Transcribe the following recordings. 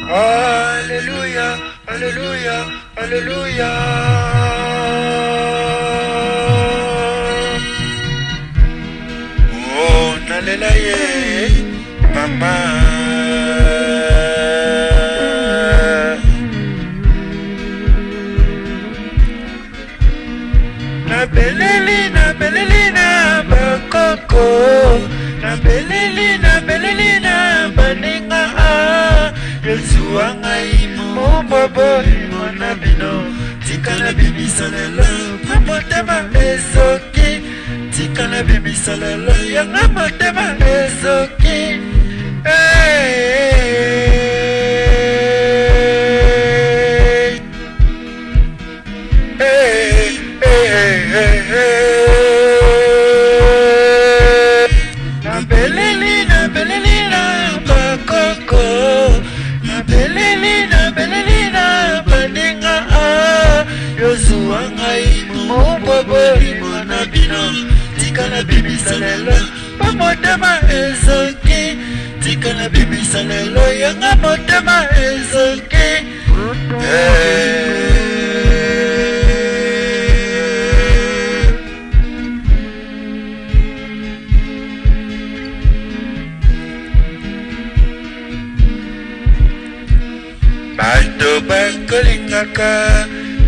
Hallelujah, hallelujah, hallelujah. Oh, nalela ye, mama. Na nabeleli na bakoko nabeleli o bobolingo na bino tikala bimisa lelo po motema ezoki tikala bimisa lelo yanga motema ezoki bimisa lelo mpo motema ezoki tika na bimisa lelo yanga motema ezoki bato bakolingaka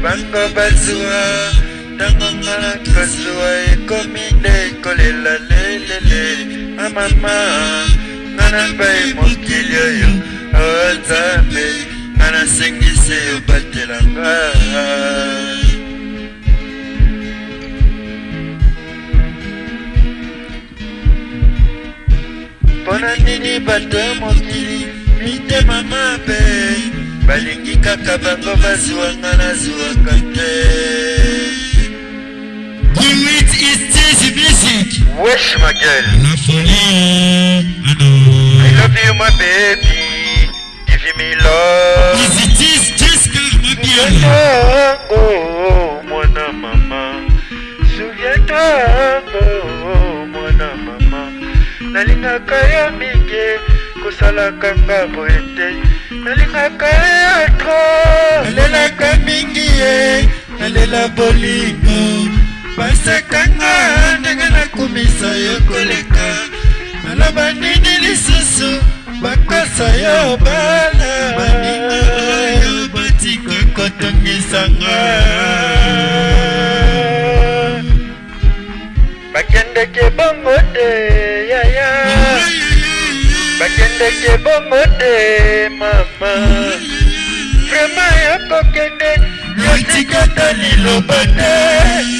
bango bazwa ntango ngala kasuwa ekomi nde kolela lelele amama ah, nga na bai mokili oyo otambe ah, nga nasengisi obatelanga mpona nini bato ya mokili mitema mabe balingi kaka bango bazwwanga nazwwaka te Wesh ma gueule. I love you my baby. Give me love. Yes it is just ma gueule. Oh, oh, oh, mwana mama. Souviens-toi, oh, oh, mwana mama. Oh, oh, Nalingaka yo mingi kosalaka nga boye te. Nalingaka yo trop. Nalelaka mingi ye. Nalela bolingo. Basekanga. bakomisa yo koleka naloba nini lisusu bakasa yo bala baninga oyo batika kotongisanga bakendeke bongo te yaya bakendeke bongo te mama vraimen yokokende yotikata liloba te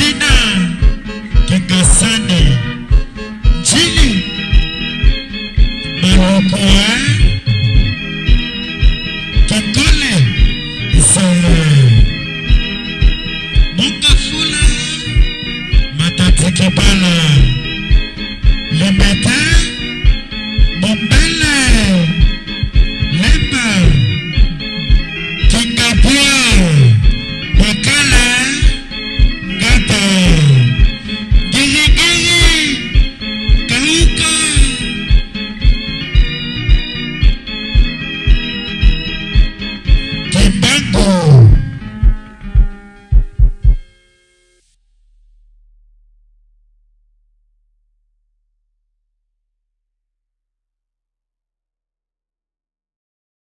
jina kikasani jini maokoa eh? kikole isoro